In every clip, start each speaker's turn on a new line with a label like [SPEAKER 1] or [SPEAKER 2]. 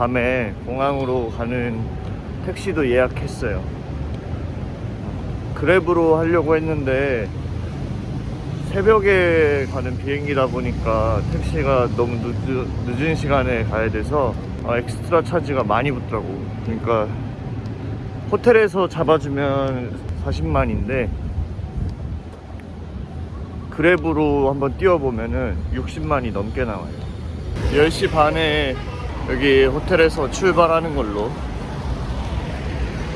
[SPEAKER 1] 밤에 공항으로 가는 택시도 예약했어요. 그랩으로 하려고 했는데 새벽에 가는 비행기다 보니까 택시가 너무 늦, 늦은 시간에 가야 돼서 아, 엑스트라 차지가 많이 붙더라고. 그러니까 호텔에서 잡아주면 40만인데 그랩으로 한번 뛰어보면은 60만이 넘게 나와요 10시 반에 여기 호텔에서 출발하는 걸로.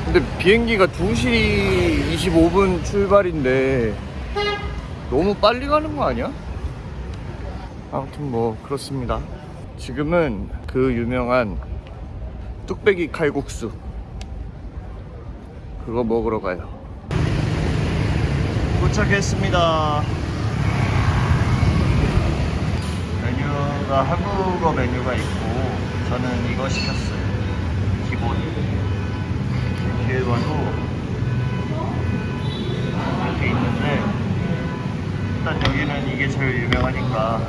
[SPEAKER 1] 근데 비행기가 2시 25분 출발인데 너무 빨리 가는 거 아니야? 아무튼 뭐 그렇습니다. 지금은 그 유명한 뚝배기 칼국수. 그거 먹으러 가요. 도착했습니다. 메뉴가 한국어 메뉴가 있고 저는 이거 시켰어요. 기본. 이렇게 봐도 이렇게 있는데 일단 여기는 이게 제일 유명하니까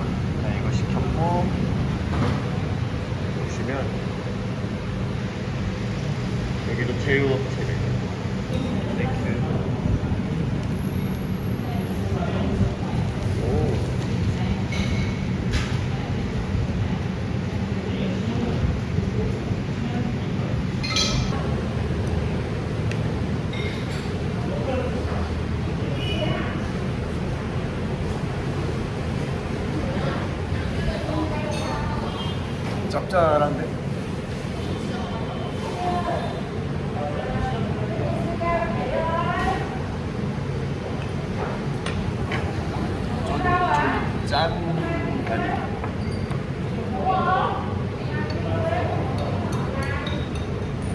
[SPEAKER 1] 이거 시켰고 보시면 여기도 제휴업체래 thank you 오 아니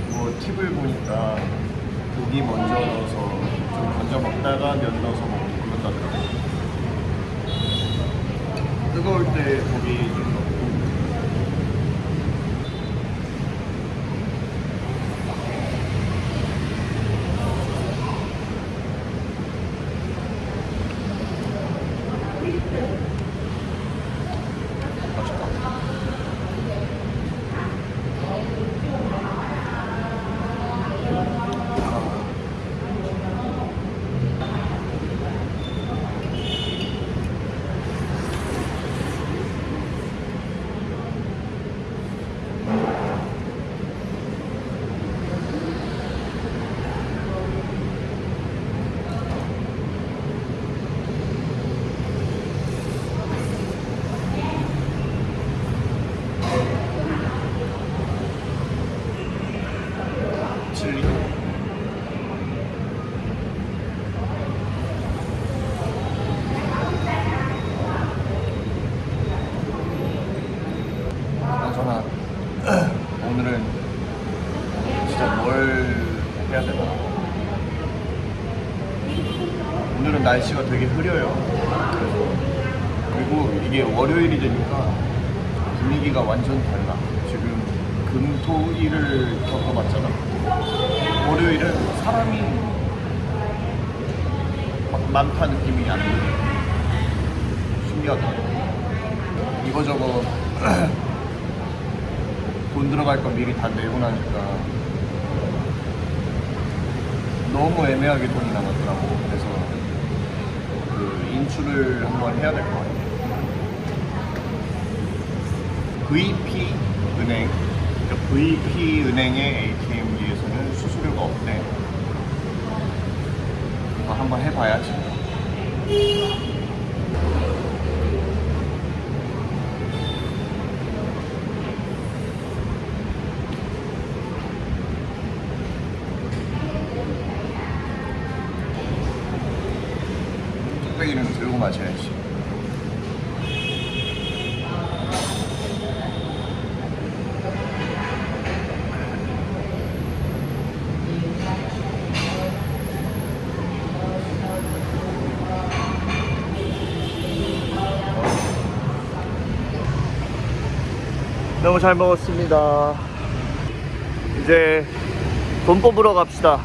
[SPEAKER 1] 뭐 팁을 보니까 고기 먼저 넣어서 좀 건져 먹다가 면 넣어서 먹고 그런다 더라고 뜨거울 때 고기 좀 넣고 맛있다 칠리 그나저나 오늘은 진짜 뭘 해야 되나 오늘은 날씨가 되게 흐려요. 그리고 이게 월요일이 되니까 분위기가 완전 달라. 지금 금토일을 겪어봤잖아. 월요일은 사람이 막 많다 느낌이 안 들어. 신기하다. 이거저거 돈 들어갈 거 미리 다 내고 나니까 너무 애매하게 돈이 남았더라고. 그래서 그 인출을 한번 해야 될 것 같아 VP 은행 그러니까 VP 은행의 ATM기에서는 수수료가 없대 한번 해봐야지 뚝배기는 들고 마셔야지 너무 잘 먹었습니다. 이제 돈 뽑으러 갑시다.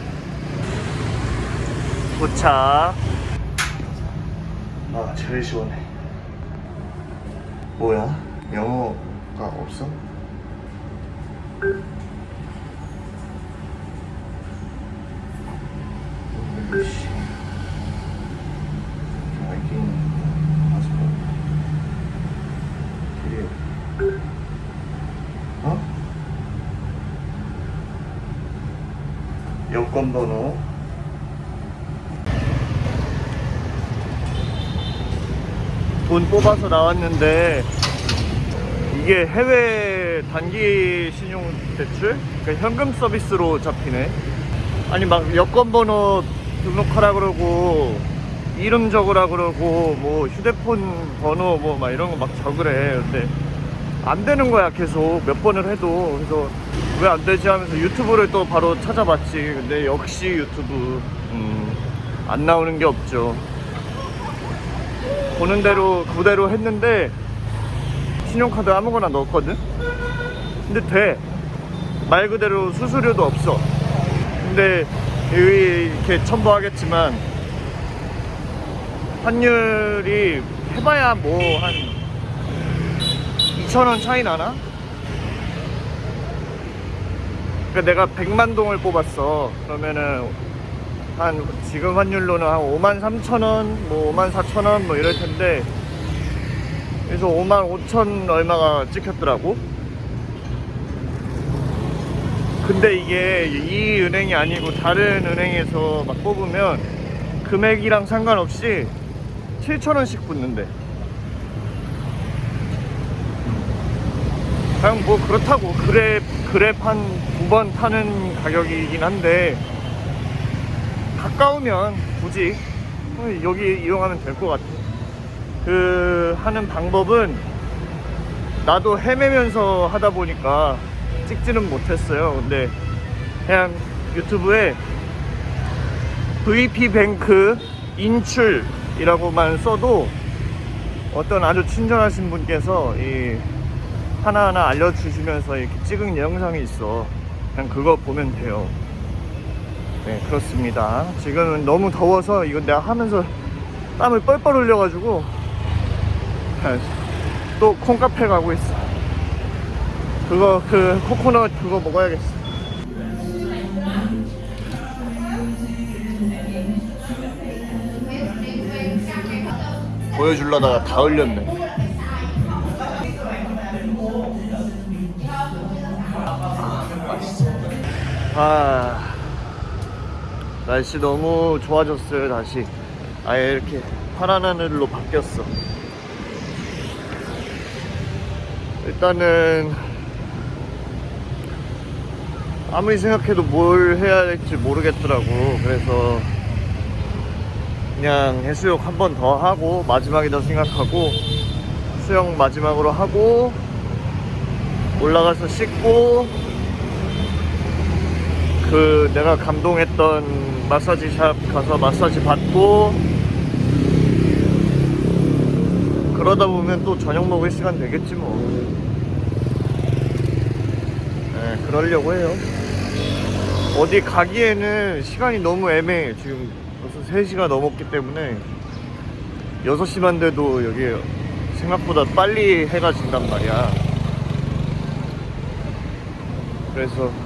[SPEAKER 1] 도착. 아, 제일 시원해. 뭐야? 영어가 없어? 어? 여권 번호 돈 뽑아서 나왔는데 이게 해외 단기 신용 대출? 그러니까 현금 서비스로 잡히네. 아니 막 여권 번호 등록하라 그러고 이름 적으라 그러고 뭐 휴대폰 번호 뭐 막 이런 거 막 적으래. 근데 안 되는 거야 계속 몇 번을 해도 그래서 왜 안 되지 하면서 유튜브를 또 바로 찾아봤지. 근데 역시 유튜브 음, 안 나오는 게 없죠. 보는 대로 그대로 했는데 신용카드 아무거나 넣었거든? 근데 돼. 말 그대로 수수료도 없어. 근데 이렇게 첨부하겠지만 환율이 해봐야 뭐 한 2,000원 차이 나나? 그러니까 내가 100만 동을 뽑았어. 그러면은 한 지금 환율로는 한 5만 3천 원, 뭐 5만 4천 원 뭐 이럴 텐데 그래서 5만 5천 얼마가 찍혔더라고. 근데 이게 이 은행이 아니고 다른 은행에서 막 뽑으면 금액이랑 상관없이 7천 원씩 붙는데. 그냥 뭐 그렇다고 그랩 그랩 한두 번 타는 가격이긴 한데 가까우면 굳이 어, 여기 이용하면 될 것 같아. 그 하는 방법은 나도 헤매면서 하다 보니까 찍지는 못했어요. 근데 그냥 유튜브에 VP뱅크 인출이라고만 써도 어떤 아주 친절하신 분께서 이 하나하나 알려주시면서 이렇게 찍은 영상이 있어. 그냥 그거 보면 돼요. 네, 그렇습니다. 지금은 너무 더워서 이거 내가 하면서 땀을 뻘뻘 흘려가지고 또 콩카페 가고 있어. 그거 그 코코넛 그거 먹어야겠어. 보여주려다가 다 흘렸네. 아 날씨 너무 좋아졌어요 다시. 아예 이렇게 파란 하늘로 바뀌었어. 일단은 아무리 생각해도 뭘 해야 될지 모르겠더라고. 그래서 그냥 해수욕 한 번 더 하고 마지막이다 생각하고 수영 마지막으로 하고 올라가서 씻고 그 내가 감동했던 마사지 샵 가서 마사지 받고 그러다 보면 또 저녁 먹을 시간 되겠지 뭐. 네, 그러려고 해요. 어디 가기에는 시간이 너무 애매해. 지금 벌써 3시가 넘었기 때문에 6시만 돼도 여기 생각보다 빨리 해가 진단 말이야. 그래서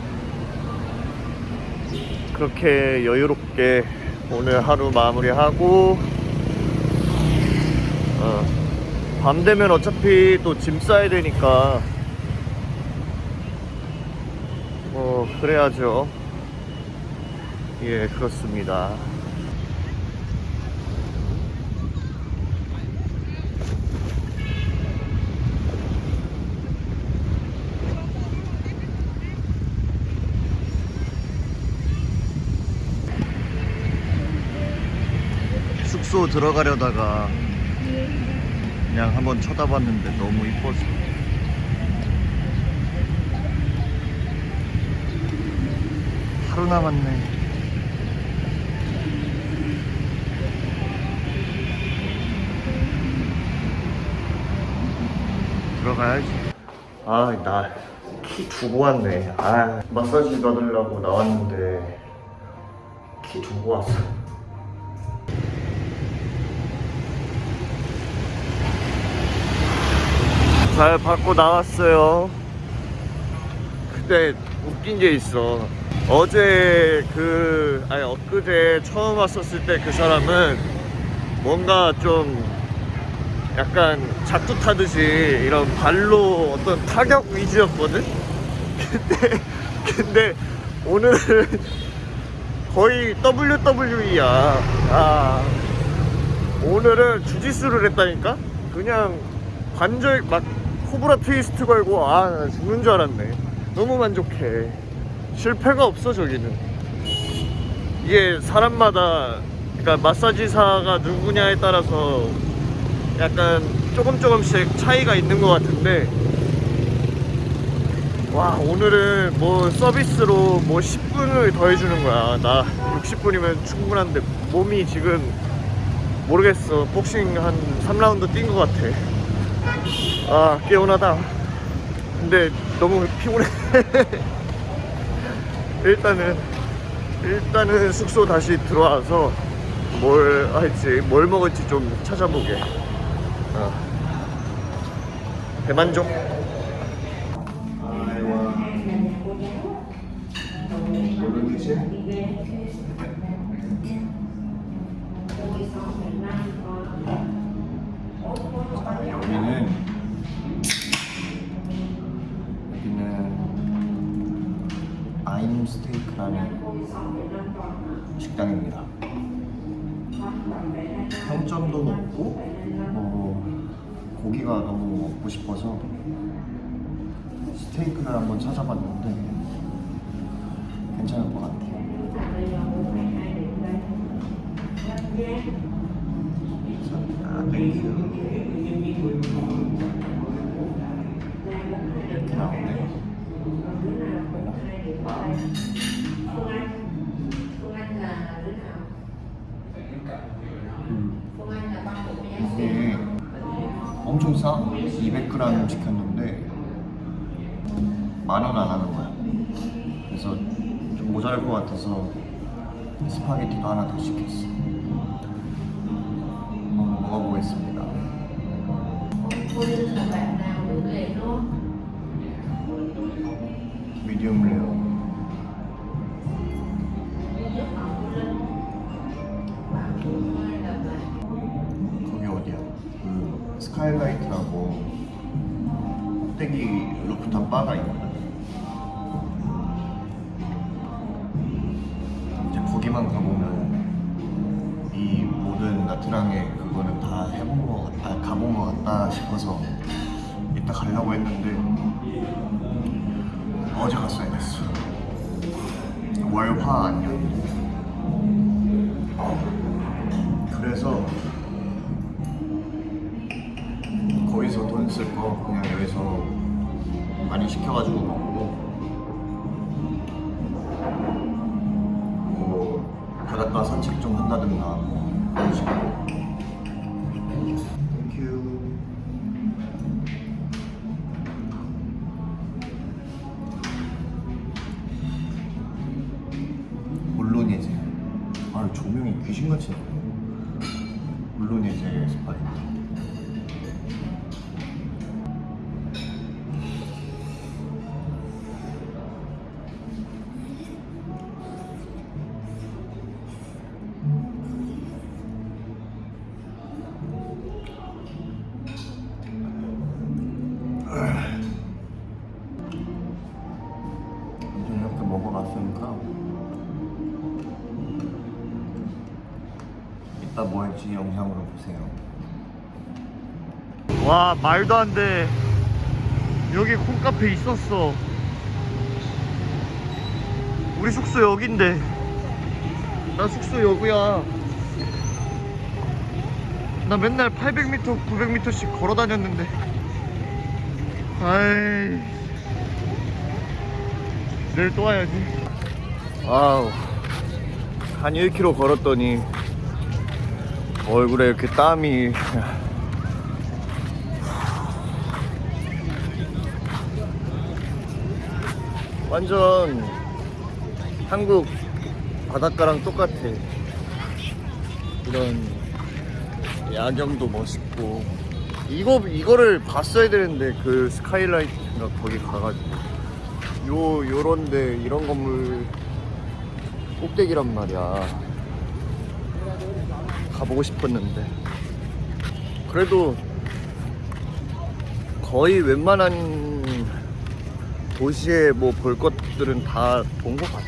[SPEAKER 1] 그렇게 여유롭게 오늘 하루 마무리하고 어, 밤 되면 어차피 또 짐 싸야 되니까 뭐 그래야죠. 예 그렇습니다 숙소 들어가려다가 그냥 한번 쳐다봤는데 너무 이뻐서 하루 남았네. 들어가야지. 아 나 키 두고 왔네. 아 마사지 받으려고 나왔는데 키 두고 왔어 잘 받고 나왔어요. 근데 웃긴 게 있어. 어제 그 아니 엊그제 처음 왔었을 때 그 사람은 뭔가 좀 약간 작두 타듯이 이런 발로 어떤 타격 위주였거든. 근데 근데 오늘은 거의 WWE야. 아 오늘은 주짓수를 했다니까? 그냥 관절 막 코브라 트위스트 걸고 아나 죽는 줄 알았네. 너무 만족해. 실패가 없어 저기는. 이게 사람마다 그러니까 마사지사가 누구냐에 따라서 약간 조금 조금씩 차이가 있는 것 같은데 와 오늘은 뭐 서비스로 뭐 10분을 더 해주는 거야 나 60분이면 충분한데 몸이 지금 모르겠어 복싱 한 3라운드 뛴 것 같아 아 개운하다. 근데 너무 피곤해. 일단은 일단은 숙소 다시 들어와서 뭘 할지 뭘 먹을지 좀 찾아보게. 어. 대만족 식당입니다. 평점도 높고 뭐 고기가 너무 먹고 싶어서 스테이크를 한번 찾아봤는데 괜찮을 것 같아요. 200g 시켰는데 만 원 안 하는 거야. 그래서 좀 모자랄 것 같아서 스파게티도 하나 더 시켰어. 한번 먹어보겠습니다. 미디움 레어. 바가 있거든. 이제 거기만 가보면 이 모든 나트랑의 그거는 다 해본 거 같다, 아, 가본 거 같다 싶어서 이따 가려고 했는데 어제 갔어야 됐어. 월화 아니었는데. 그래서 거기서 돈 쓸 거 그냥 여기서 많이 시켜가지고 먹고. 뭐 바닷가 산책 좀 한다든가 뭐 그런 식으로. 물론 이제. 아 조명이 귀신같이 물론 이제 스파게티 할지 영상으로 보세요. 와 말도 안 돼. 여기 콩카페 있었어. 우리 숙소 여긴데. 나 숙소 여기야. 나 맨날 800m, 900m씩 걸어 다녔는데. 아이. 내일 또 와야지. 아우. 한 1km 걸었더니 얼굴에 이렇게 땀이. 완전 한국 바닷가랑 똑같아. 이런 야경도 멋있고. 이거 이거를 봤어야 되는데 그 스카이라이트가 거기 가가지고. 요 요런데 이런 건물 꼭대기란 말이야. 가보고 싶었는데. 그래도 거의 웬만한 도시에 뭐 볼 것들은 다 본 것 같아.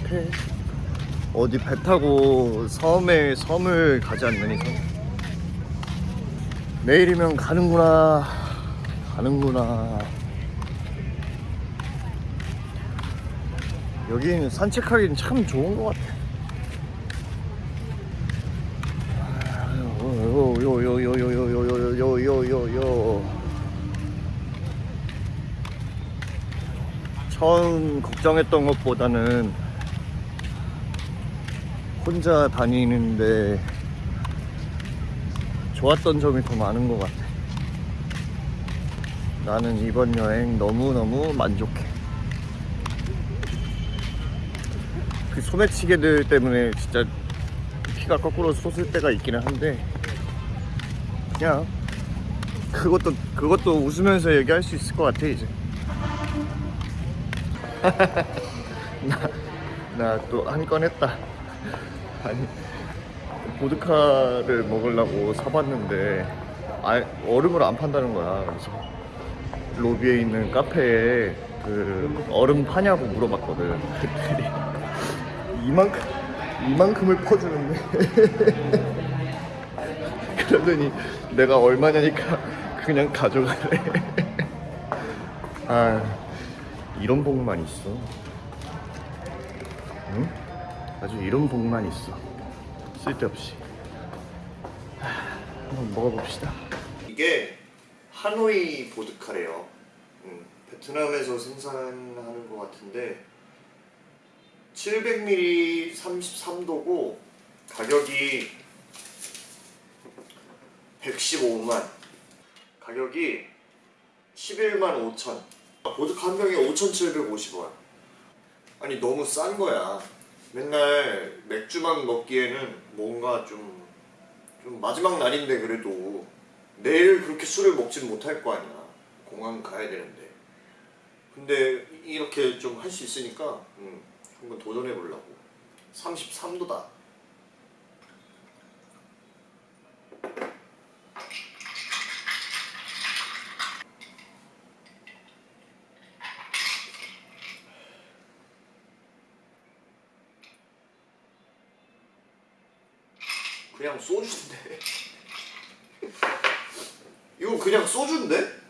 [SPEAKER 1] 어디 배 타고 섬에 섬을 가지 않는 이상. 내일이면 가는구나. 가는구나. 여기는 산책하기는 참 좋은 것 같아 요요요요요요요요요요요 처음 걱정했던 것보다는 혼자 다니는데 좋았던 점이 더 많은 것 같아. 나는 이번 여행 너무너무 만족해. 그 소매치기들 때문에 진짜 피가 거꾸로 솟을 때가 있기는 한데 그냥 그것도 그것도 웃으면서 얘기할 수 있을 것 같아 이제. 나 또 한 건 했다. 아니 보드카를 먹으려고 사봤는데 아, 얼음을 안 판다는 거야. 그래서 로비에 있는 카페에 그 얼음 파냐고 물어봤거든. 이만큼 이만큼을 퍼주는데 그러더니 내가 얼마냐니까 그냥 가져가래. 아 이런 복만 있어. 응? 아주 이런 복만 있어. 쓸데없이. 하, 한번 먹어봅시다. 이게 하노이 보드카래요. 음, 베트남에서 생산하는 것 같은데 700ml 33도고 가격이 115만. 가격이 11만 5천. 보드카 한 병에 5,750원. 아니 너무 싼 거야. 맨날 맥주만 먹기에는 뭔가 좀, 좀 마지막 날인데 그래도 내일 그렇게 술을 먹진 못할 거 아니야. 공항 가야 되는데. 근데 이렇게 좀 할 수 있으니까 음, 한번 도전해 보려고. 33도다. 그냥 소주인데. 이거 그냥 소주인데?